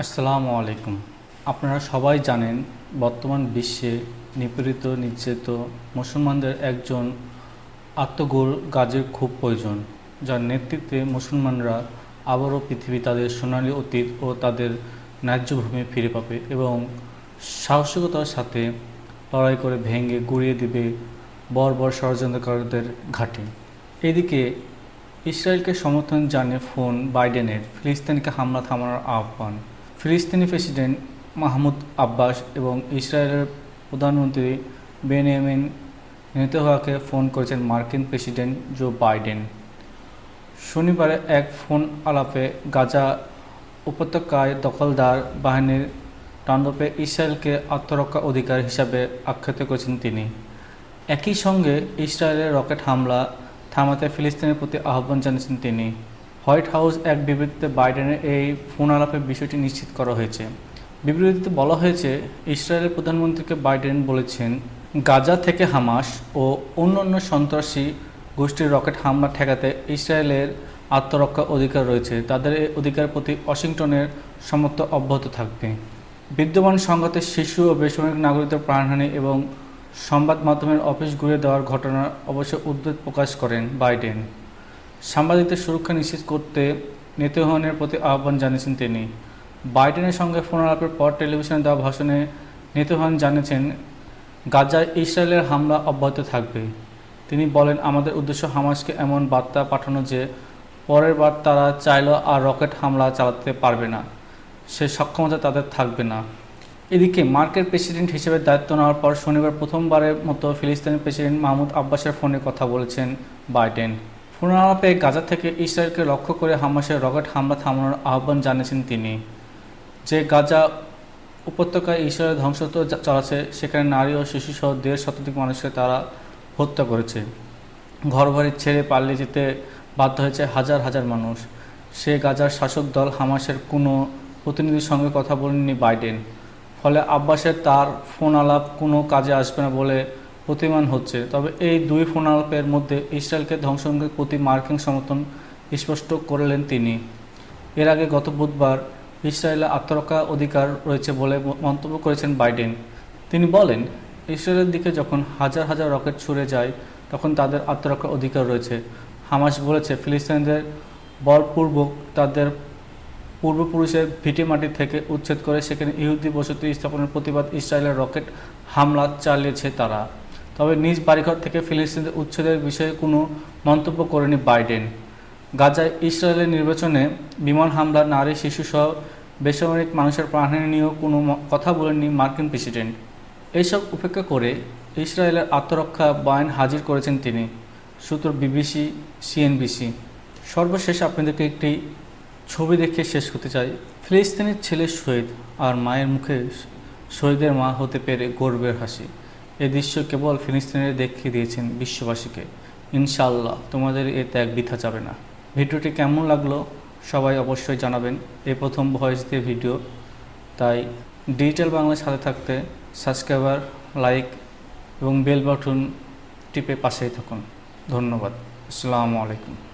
আসসালামু আলাইকুম। আপনারা সবাই জানেন, বর্তমান বিশ্বে নিপীড়িত, নির্যাতিত, মুসলমানদের একজন আত্মগোল গাজের খুব প্রয়োজন, যার নেতৃত্বে মুসলমানরা আবারও পৃথিবী তাদের সোনালী অতীত ও তাদের ন্যায্য ভূমি ফিরে পাবে এবং সাহসিকতার সাথে লড়াই করে ভেঙে গুড়িয়ে দিবে বর্বর ষড়যন্ত্রকারীদের ঘাঁটি। এদিকে ইসরায়েলকে সমর্থন জানিয়ে ফোন বাইডেনের ফিলিস্তিনকে হামলা থামানোর আহ্বান। ফিলিস্তিনি প্রেসিডেন্ট মাহমুদ আব্বাস এবং ইসরায়েলের প্রধানমন্ত্রী বেনিয়ামিন নেতানিয়াহুকে ফোন করেছেন মার্কিন প্রেসিডেন্ট জো বাইডেন। শনিবারে এক ফোন আলাপে গাজা উপত্যকায় দখলদার বাহিনীর তাণ্ডবে ইসরায়েলকে আত্মরক্ষা অধিকার হিসাবে আখ্যাত করেছেন তিনি। একই সঙ্গে ইসরায়েলের রকেট হামলা থামাতে ফিলিস্তিনের প্রতি আহ্বান জানিয়েছেন তিনি। হোয়াইট হাউস এক বিবৃতিতে বাইডেনের এই ফোন আলাপের বিষয়টি নিশ্চিত করা হয়েছে। বিবৃতিতে বলা হয়েছে, ইসরায়েলের প্রধানমন্ত্রীকে বাইডেন বলেছেন, গাজা থেকে হামাস ও অন্যান্য সন্ত্রাসী গোষ্ঠীর রকেট হামলা ঠেকাতে ইসরায়েলের আত্মরক্ষা অধিকার রয়েছে। তাদের এই অধিকার প্রতি ওয়াশিংটনের সমর্থ অব্যাহত থাকবে। বিদ্যমান সংঘাতে শিশু ও বেসামরিক নাগরিকদের প্রাণহানি এবং সংবাদ মাধ্যমের অফিস ঘুরে দেওয়ার ঘটনার অবশ্য উদ্বেগ প্রকাশ করেন বাইডেন। সাংবাদিকদের সুরক্ষা নিশ্চিত করতে নেতহনের প্রতি আহ্বান জানিয়েছেন তিনি। বাইডেনের সঙ্গে ফোন আলাপের পর টেলিভিশনে দেওয়া ভাষণে নেতহন জানিয়েছেন, গাজায় ইসরায়েলের হামলা অব্যাহত থাকবে। তিনি বলেন, আমাদের উদ্দেশ্য হামাসকে এমন বার্তা পাঠানো যে, পরের বার তারা চাইলেও আর রকেট হামলা চালাতে পারবে না। সে সক্ষমতা তাদের থাকবে না। এদিকে মার্কের প্রেসিডেন্ট হিসেবে দায়িত্ব নেওয়ার পর শনিবার প্রথমবারের মতো ফিলিস্তিনি প্রেসিডেন্ট মাহমুদ আব্বাসের ফোনে কথা বলেছেন বাইডেন। ফোন আলাপে গাজা থেকে ইসরায়েলকে লক্ষ্য করে হামাসের রকেট হামলা থামানোর আহ্বান জানিয়েছেন তিনি। যে গাজা উপত্যকায় ইসরায়েল ধ্বংস তো চালাচ্ছে, সেখানে নারী ও শিশুসহ দেড় শতাধিক মানুষকে তারা হত্যা করেছে। ঘরবাড়ি ছেড়ে পালিয়ে যেতে বাধ্য হয়েছে হাজার হাজার মানুষ। সে গাজার শাসক দল হামাসের কোনো প্রতিনিধির সঙ্গে কথা বলেননি বাইডেন। ফলে আব্বাসের তার ফোন আলাপ কোনো কাজে আসবে না বলে প্রতিমান হচ্ছে। তবে এই দুই ফোন আলাপের মধ্যে ইসরায়েলকে ধ্বংসের প্রতি মার্কিন সমর্থন স্পষ্ট করলেন তিনি। এর আগে গত বুধবার ইসরায়েলের আত্মরক্ষা অধিকার রয়েছে বলে মন্তব্য করেছেন বাইডেন। তিনি বলেন, ইসরায়েলের দিকে যখন হাজার হাজার রকেট ছুড়ে যায়, তখন তাদের আত্মরক্ষা অধিকার রয়েছে। হামাস বলেছে, ফিলিস্তিনিদের বলপূর্বক তাদের পূর্বপুরুষের ভিটে মাটি থেকে উচ্ছেদ করে সেখানে ইহুদি বসতি স্থাপনের প্রতিবাদ ইসরায়েলের রকেট হামলা চালিয়েছে তারা। তবে নিজ বাড়িঘর থেকে ফিলিস্তিনদের উচ্ছেদের বিষয়ে কোনো মন্তব্য করেনি বাইডেন। গাজায় ইসরায়েলের নির্বাচনে বিমান হামলা নারী, শিশুসহ বেসামরিক মানুষের প্রাণহানি নিয়েও কোনো কথা বলেননি মার্কিন প্রেসিডেন্ট। এইসব উপেক্ষা করে ইসরায়েলের আত্মরক্ষা বায়ন হাজির করেছেন তিনি, সূত্র বিবিসি, সিএনবিসি। সর্বশেষ আপনাদেরকে একটি ছবি দেখে শেষ করতে চাই। ফিলিস্তিনের ছেলে শহীদ আর মায়ের মুখে শহীদের মা হতে পেরে গর্বের হাসি। এ দৃশ্য কেবল ফিলিস্তিনের দেখিয়ে দিয়েছেন বিশ্ববাসীকে। ইনশাআল্লাহ তোমাদের এ ত্যাগ বৃথা যাবে না। ভিডিওটি কেমন লাগল সবাই অবশ্যই জানাবেন। এই প্রথম ভয়েস দিয়ে ভিডিও। তাই ডিজিটাল বাংলার সাথে থাকতে সাবস্ক্রাইবার, লাইক এবং বেল বাটন টিপে পাশেই থাকুন। ধন্যবাদ। আসসালামু আলাইকুম।